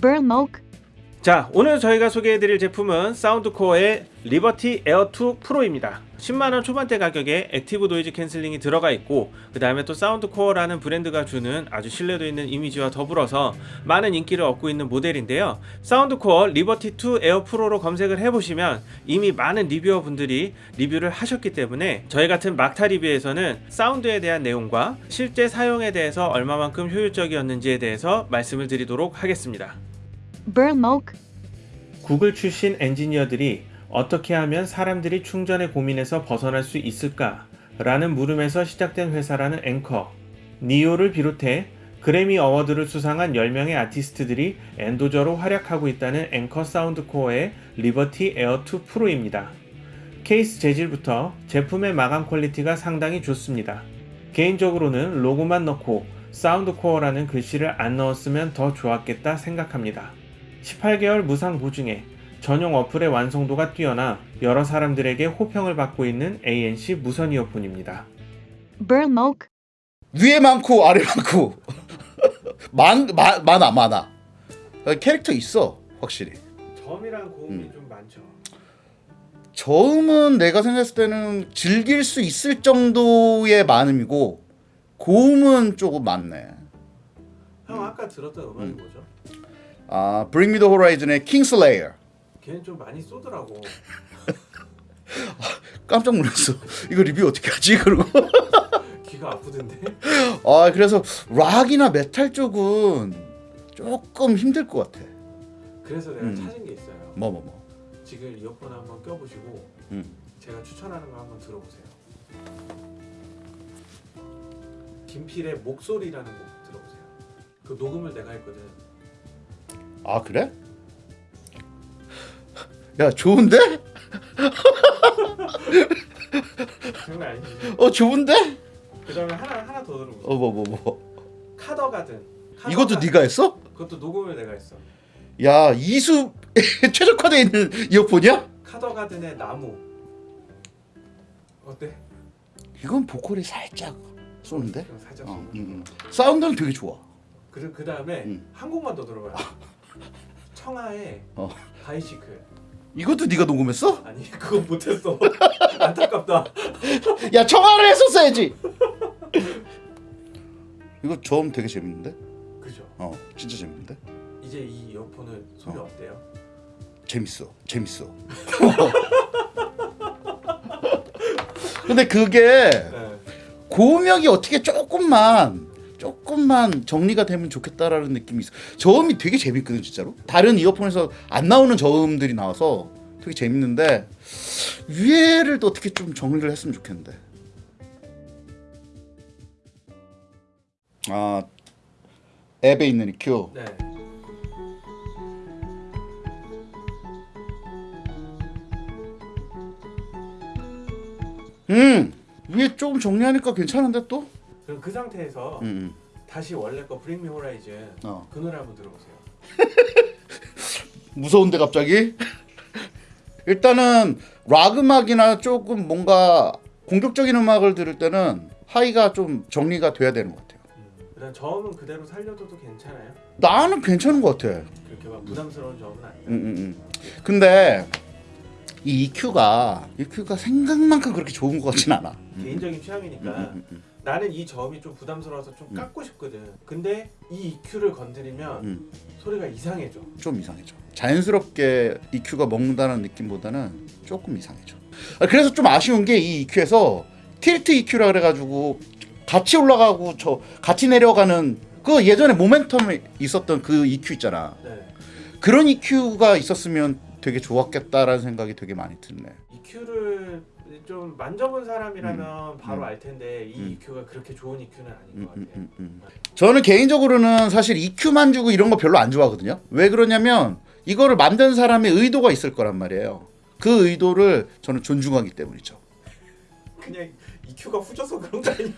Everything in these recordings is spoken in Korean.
Burmoke, 자 오늘 저희가 소개해드릴 제품은 Soundcore의 Liberty Air 2 Pro입니다. 10만원 초반대 가격에 active noise canceling이 들어가 있고 그 다음에 또 Soundcore라는 브랜드가 주는 아주 신뢰도 있는 이미지와 더불어서 많은 인기를 얻고 있는 모델인데요. Soundcore Liberty 2 Air Pro로 검색을 해보시면 이미 많은 reviewer 분들이 리뷰를 하셨기 때문에 저희 같은 막타 리뷰에서는 사운드에 대한 내용과 실제 사용에 대해서 얼마만큼 효율적이었는지에 대해서 말씀을 드리도록 하겠습니다 Burmoke, 구글 출신 엔지니어들이 어떻게 하면 사람들이 충전의 고민에서 벗어날 수 있을까? 라는 물음에서 시작된 회사라는 Anker. Ne-Yo를 비롯해 Grammy Award를 수상한 10명의 아티스트들이 endorser로 활약하고 있다는 Anker Soundcore의 Liberty Air 2 Pro입니다. 케이스 재질부터 제품의 마감 quality가 상당히 좋습니다. 개인적으로는 로고만 넣고 Soundcore라는 글씨를 안 넣었으면 더 좋았겠다 생각합니다. 18개월 무상 보증에 전용 어플의 완성도가 뛰어나 여러 사람들에게 호평을 받고 있는 ANC 무선 이어폰입니다. Burmoke, 위에 많고 아래 많고 많, 마, 많아 많아 어, 캐릭터 있어 확실히 점이랑 고음이 음. 좀 많죠. 저음은 내가 생각했을 때는 즐길 수 있을 정도의 많음이고 고음은 조금 많네 형 아까 들었던 음악이 뭐죠? 아 Bring Me The Horizon의 Kingslayer 걔는 좀 많이 쏘더라고. 깜짝 놀랐어 이거 리뷰 어떻게 하지 그러고 귀가 아프던데. 아 그래서 락이나 메탈 쪽은 조금 힘들 것 같아 그래서 내가 음. 찾은 게 있어요. 뭐 뭐 뭐. 지금 이어폰 한번 껴보시고 음. 제가 추천하는 거 한번 들어보세요. 김필의 목소리라는 곡 들어보세요. 그 녹음을 내가 했거든. 아 그래? 야 좋은데? 장난 아니지. 어 좋은데? 그 다음에 하나 하나 더 들어보세요. 어뭐뭐 뭐. 카더 가든. 이것도 카더가- 네가 했어? 그것도 녹음을 내가 했어. 야 이수 최적화되어 있는 이어폰이야? 카더 가든의 나무. 어때? 이건 보컬이 살짝 쏘는데? 살짝 어, 음, 음. 사운드는 되게 좋아. 그, 그 다음에 음. 한 곡만 더 들어봐요. 청하의 어. 바이시클. 이것도 네가 녹음했어? 아니 그건 못했어. 안타깝다. 야 청아를 했었어야지. 이거 저음 되게 재밌는데? 그죠. 어 진짜 재밌는데? 이제 이 이어폰은 소리 어. 어때요? 재밌어 재밌어. 근데 그게 네. 고음역이 어떻게 조금만 조금만 정리가 되면 좋겠다라는 느낌이 있어. 저음이 되게 재밌거든 진짜로. 다른 이어폰에서 안 나오는 저음들이 나와서 되게 재밌는데 위에를 또 어떻게 좀 정리를 했으면 좋겠는데. 아 앱에 있는 EQ. 네. 음 위에 조금 정리하니까 괜찮은데 또. 그럼 그 상태에서 음, 음. 다시 원래 거 브링 미 호라이즌 어. 그 노래 한번 들어보세요. 무서운데 갑자기? 일단은 락 음악이나 조금 뭔가 공격적인 음악을 들을 때는 하이가 좀 정리가 돼야 되는 것 같아요. 음. 그다음 저음은 그대로 살려둬도 괜찮아요? 나는 괜찮은 것 같아. 그렇게 막 부담스러운 저음은 아니다. 음, 음, 음. 근데 이 EQ가 EQ가 생각만큼 그렇게 좋은 것 같진 않아. 개인적인 취향이니까 나는 이 저음이 좀 부담스러워서 좀 음. 깎고 싶거든. 근데 이 EQ를 건드리면 음. 소리가 이상해져. 좀 이상해져. 자연스럽게 EQ가 먹는다는 느낌보다는 조금 이상해져. 아, 그래서 좀 아쉬운 게 이 EQ에서 틸트 EQ라 그래가지고 같이 올라가고 저 같이 내려가는 그 예전에 모멘텀에 있었던 그 EQ 있잖아. 네. 그런 EQ가 있었으면 되게 좋았겠다라는 생각이 되게 많이 드네. EQ를 좀 만져본 사람이라면 바로 음. 알 텐데 이 음. EQ가 그렇게 좋은 EQ는 아닌 음, 것 음, 같아요. 음, 음. 저는 개인적으로는 사실 EQ만 주고 이런 거 별로 안 좋아하거든요. 왜 그러냐면 이거를 만든 사람의 의도가 있을 거란 말이에요. 그 의도를 저는 존중하기 때문이죠. 그냥 EQ가 후져서 그런 거 아니야?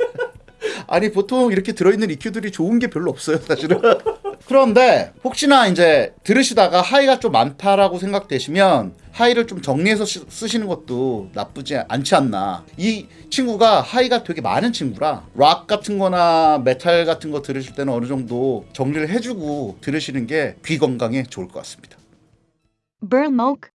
아니 보통 이렇게 들어있는 EQ들이 좋은 게 별로 없어요 사실은. 그런데 혹시나 이제 들으시다가 high가 좀 많다라고 생각되시면 high를 좀 정리해서 쓰- 쓰시는 것도 나쁘지 않지 않나. 이 친구가 high가 되게 많은 친구라 락 같은 거나 메탈 같은 거 들으실 때는 어느 정도 정리를 해주고 들으시는 게 귀 건강에 좋을 것 같습니다. Burn milk,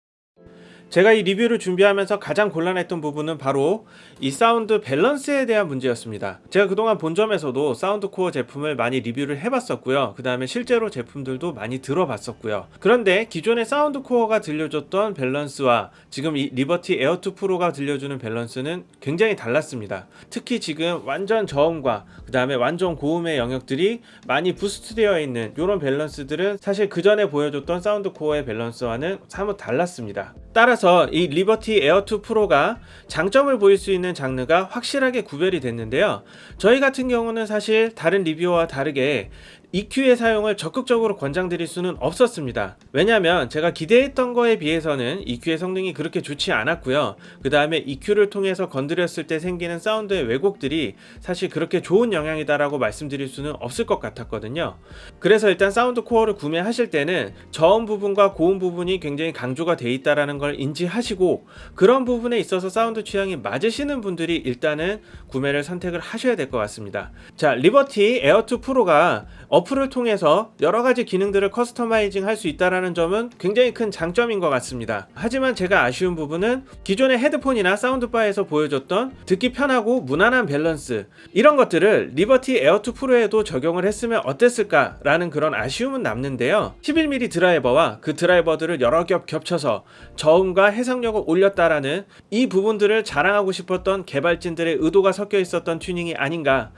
제가 이 리뷰를 준비하면서 가장 곤란했던 부분은 바로 이 사운드 밸런스에 대한 문제였습니다. 제가 그동안 본점에서도 Soundcore 제품을 많이 리뷰를 해봤었고요. 그 다음에 실제로 제품들도 많이 들어봤었고요. 그런데 기존의 Soundcore가 들려줬던 밸런스와 지금 이 Liberty Air 2 Pro가 들려주는 밸런스는 굉장히 달랐습니다. 특히 지금 완전 저음과 그 다음에 완전 고음의 영역들이 많이 boost되어 있는 이런 밸런스들은 사실 그 전에 보여줬던 Soundcore의 밸런스와는 사뭇 달랐습니다. 따라서 이 Liberty Air 2 Pro가 장점을 보일 수 있는 장르가 확실하게 구별이 됐는데요. 저희 같은 경우는 사실 다른 reviewer와 다르게 EQ의 사용을 적극적으로 권장드릴 수는 없었습니다. 왜냐하면 제가 기대했던 거에 비해서는 EQ의 성능이 그렇게 좋지 않았고요. 그 다음에 EQ를 통해서 건드렸을 때 생기는 사운드의 왜곡들이 사실 그렇게 좋은 영향이다 라고 말씀드릴 수는 없을 것 같았거든요. 그래서 일단 Soundcore를 구매하실 때는 저음 부분과 고음 부분이 굉장히 강조가 돼 있다라는 걸 인지하시고 그런 부분에 있어서 사운드 취향이 맞으시는 분들이 일단은 구매를 선택을 하셔야 될 것 같습니다. 자, 리버티 에어2 프로가 어플을 통해서 여러 가지 기능들을 customizing 할 수 있다라는 점은 굉장히 큰 장점인 것 같습니다. 하지만 제가 아쉬운 부분은 기존의 헤드폰이나 사운드바에서 보여줬던 듣기 편하고 무난한 밸런스 이런 것들을 리버티 에어2 프로에도 적용을 했으면 어땠을까 라는 그런 아쉬움은 남는데요. 11mm 드라이버와 그 드라이버들을 여러 겹 겹쳐서 저음과 해상력을 올렸다라는 이 부분들을 자랑하고 싶었던 개발진들의 의도가 섞여 있었던 튜닝이 아닌가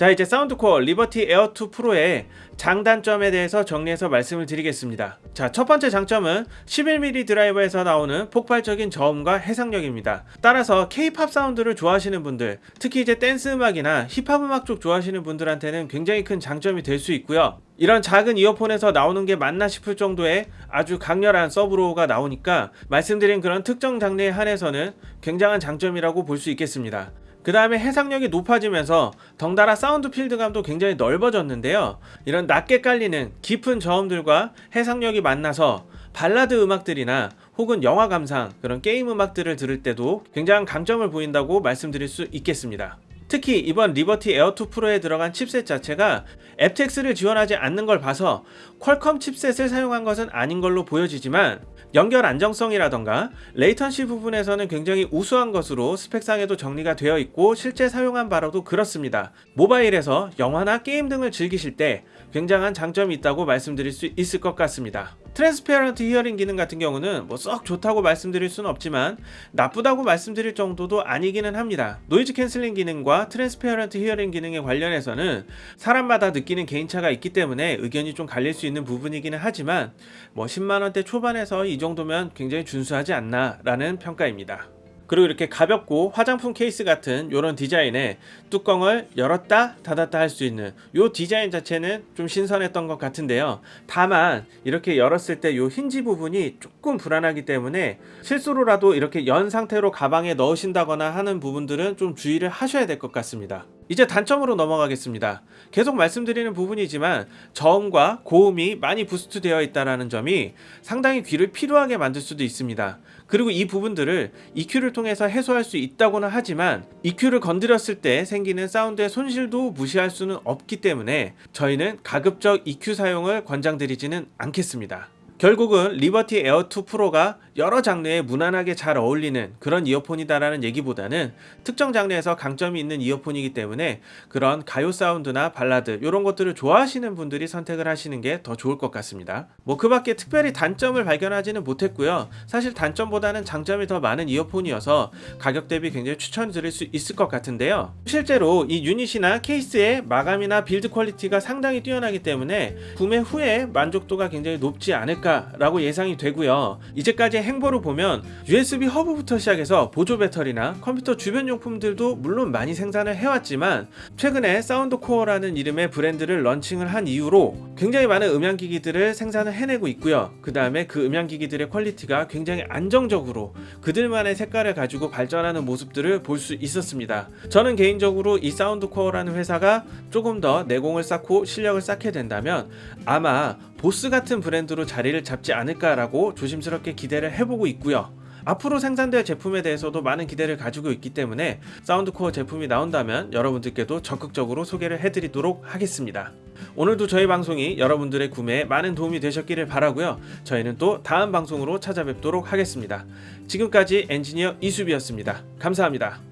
자 이제 사운드코어 리버티 에어2 프로의 장단점에 대해서 정리해서 말씀을 드리겠습니다. 자 첫 번째 장점은 11mm 드라이버에서 나오는 폭발적인 저음과 해상력입니다. 따라서 K-팝 사운드를 좋아하시는 분들, 특히 이제 댄스 음악이나 힙합 음악 쪽 좋아하시는 분들한테는 굉장히 큰 장점이 될 수 있고요. 이런 작은 이어폰에서 나오는 게 맞나 싶을 정도의 아주 강렬한 sub low가 나오니까 말씀드린 그런 특정 장르에 한해서는 굉장한 장점이라고 볼 수 있겠습니다. 그 다음에 해상력이 높아지면서 덩달아 sound field감도 굉장히 넓어졌는데요. 이런 낮게 깔리는 깊은 저음들과 해상력이 만나서 발라드 음악들이나 혹은 영화 감상 그런 게임 음악들을 들을 때도 굉장한 강점을 보인다고 말씀드릴 수 있겠습니다. 특히 이번 리버티 에어2 프로에 들어간 칩셋 자체가 aptX를 지원하지 않는 걸 봐서 퀄컴 칩셋을 사용한 것은 아닌 걸로 보여지지만 연결 안정성이라던가 latency 부분에서는 굉장히 우수한 것으로 스펙상에도 정리가 되어 있고 실제 사용한 바로도 그렇습니다. 모바일에서 영화나 게임 등을 즐기실 때 굉장한 장점이 있다고 말씀드릴 수 있을 것 같습니다. transparent hearing 기능 같은 경우는 뭐 썩 좋다고 말씀드릴 수는 없지만 나쁘다고 말씀드릴 정도도 아니기는 합니다. noise cancelling 기능과 transparent hearing 기능에 관련해서는 사람마다 느끼는 개인차가 있기 때문에 의견이 좀 갈릴 수 있는 부분이기는 하지만 뭐 10만원대 초반에서 이 정도면 굉장히 준수하지 않나 라는 평가입니다. 그리고 이렇게 가볍고 화장품 케이스 같은 이런 디자인에 뚜껑을 열었다 닫았다 할 수 있는 이 디자인 자체는 좀 신선했던 것 같은데요. 다만 이렇게 열었을 때 이 힌지 부분이 조금 불안하기 때문에 실수로라도 이렇게 연 상태로 가방에 넣으신다거나 하는 부분들은 좀 주의를 하셔야 될 것 같습니다. 이제 단점으로 넘어가겠습니다. 계속 말씀드리는 부분이지만 저음과 고음이 많이 boost 되어 있다는 점이 상당히 귀를 피로하게 만들 수도 있습니다. 그리고 이 부분들을 EQ를 통해서 해소할 수 있다고는 하지만 EQ를 건드렸을 때 생기는 사운드의 손실도 무시할 수는 없기 때문에 저희는 가급적 EQ 사용을 권장드리지는 않겠습니다. 결국은 리버티 에어2 프로가 여러 장르에 무난하게 잘 어울리는 그런 이어폰이다라는 얘기보다는 특정 장르에서 강점이 있는 이어폰이기 때문에 그런 가요 사운드나 발라드 이런 것들을 좋아하시는 분들이 선택을 하시는 게 더 좋을 것 같습니다. 뭐 그 밖에 특별히 단점을 발견하지는 못했고요. 사실 단점보다는 장점이 더 많은 이어폰이어서 가격 대비 굉장히 추천드릴 수 있을 것 같은데요. 실제로 이 unit이나 케이스의 마감이나 build quality가 상당히 뛰어나기 때문에 구매 후에 만족도가 굉장히 높지 않을까 않을까 라고 예상이 되고요. 이제까지의 행보를 보면 USB 허브부터 시작해서 보조 배터리나 컴퓨터 주변 용품들도 물론 많이 생산을 해왔지만 최근에 사운드 코어라는 이름의 브랜드를 런칭을 한 이후로 굉장히 많은 음향기기들을 생산을 해내고 있고요. 그 다음에 그 음향기기들의 quality가 굉장히 안정적으로 그들만의 색깔을 가지고 발전하는 모습들을 볼 수 있었습니다. 저는 개인적으로 이 사운드 코어라는 회사가 조금 더 내공을 쌓고 실력을 쌓게 된다면 아마 보스 같은 브랜드로 자리를 잡지 않을까라고 조심스럽게 기대를 해보고 있고요. 앞으로 생산될 제품에 대해서도 많은 기대를 가지고 있기 때문에 사운드코어 제품이 나온다면 여러분들께도 적극적으로 소개를 해드리도록 하겠습니다. 오늘도 저희 방송이 여러분들의 구매에 많은 도움이 되셨기를 바라고요. 저희는 또 다음 방송으로 찾아뵙도록 하겠습니다. 지금까지 엔지니어 이수비였습니다. 감사합니다.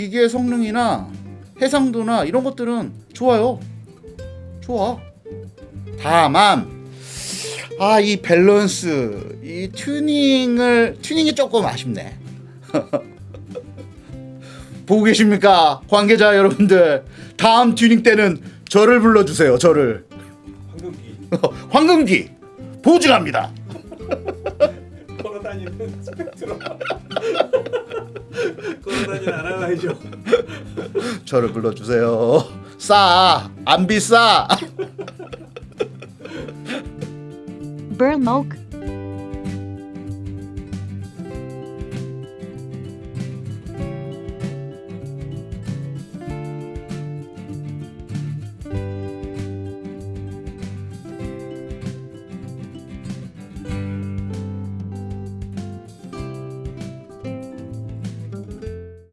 기계의 성능이나 해상도나 이런 것들은 좋아요. 좋아. 다만 아 이 밸런스 이 튜닝을 튜닝이 조금 아쉽네. 보고 계십니까 관계자 여러분들 다음 튜닝 때는 저를 불러주세요 저를 황금귀 황금귀 보증합니다 걸어다니는 스펙트럼 걸어다니는 아날라이저 저를 불러주세요. 싸 안 비싸.